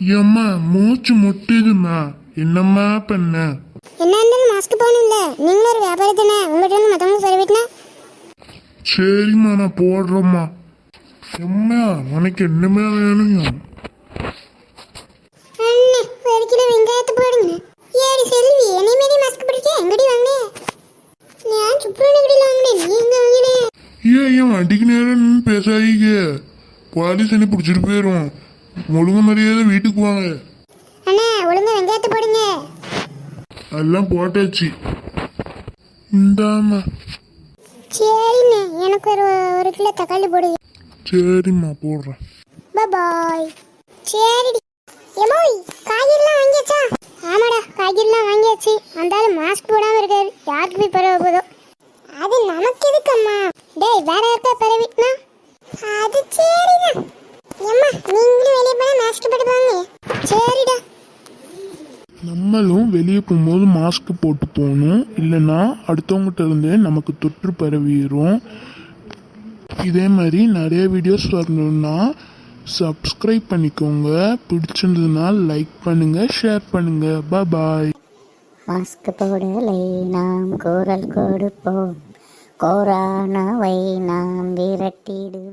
ஏம்மா மூச்சு முட்டுதுமா என்னம்மா பண்ண? என்ன இருந்தாலும் மாஸ்க் போகணும்ல. நீங்களும் ஒரு வியாபாரி தானே. உங்கள்கிட்ட இருந்து மற்றவங்க சொல்லிவிட்டுனா சரிம்மா நான் போடுறேம்மா. எம்மா உனக்கு என்னமே வேணும்? அண்ணே ஒரு கிலோ வெங்காயத்தை போடுங்க. ஏடி செல்வி என்னை மாரி மாஸ்க் போட்டுட்டு எங்கடி வாங்கினே? நான் சுப்ரமணிய கடையில் வாங்கினேன் நீ எங்க வாங்கினே. ஏன் ஏன் வண்டிக்கு நேரம் பேசாதீங்க. போலீஸ் என்ன பிடிச்சிட்டு போயிடும் ஒழுங்கு மரியாதை வீட்டுக்கு வாங்க. அண்ணா ஒழுங்கா வெங்காயத்தை போடுங்க. எல்லாம் போட்டாச்சு. இந்தாம்மா. சரிண்ணே எனக்கு ஒரு ஒரு கிலோ தக்காளி போடுங்க சரிம்மா போடுறேன். பாய் சரிடி. எமோய் காய்கறிலாம் வாங்கியாச்சா? ஆமாடா காய்கறிலாம் வாங்கியாச்சு. அந்தாலும் மாஸ்க் போடாம இருக்காரு. யாருக்கு போய் பரவ போதோ. அது நமக்கு எதுக்கம்மா? டேய் வேற யாருக்கா பரவிட்டுனா அது சரிதான் எம்மா நீங்களும் வெளியே போனா மாஸ்க் போட்டு போங்க சரிடா நம்மளும் வெளியே போகும்போது மாஸ்க் போட்டு போகணும். இல்லைன்னா அடுத்தவங்ககிட்ட இருந்தே நமக்கு தொற்று பரவிடும் இதே மாதிரி நிறைய வீடியோஸ் வரணும்னா சப்ஸ்கிரைப் பண்ணிக்கோங்க. பிடிச்சிருந்ததுன்னா லைக் பண்ணுங்க ஷேர் பண்ணுங்க. பாய் மாஸ்க் போடலை நாம் குரல் கொடுப்போம். கொரோனாவை நாம் விரட்டிடு.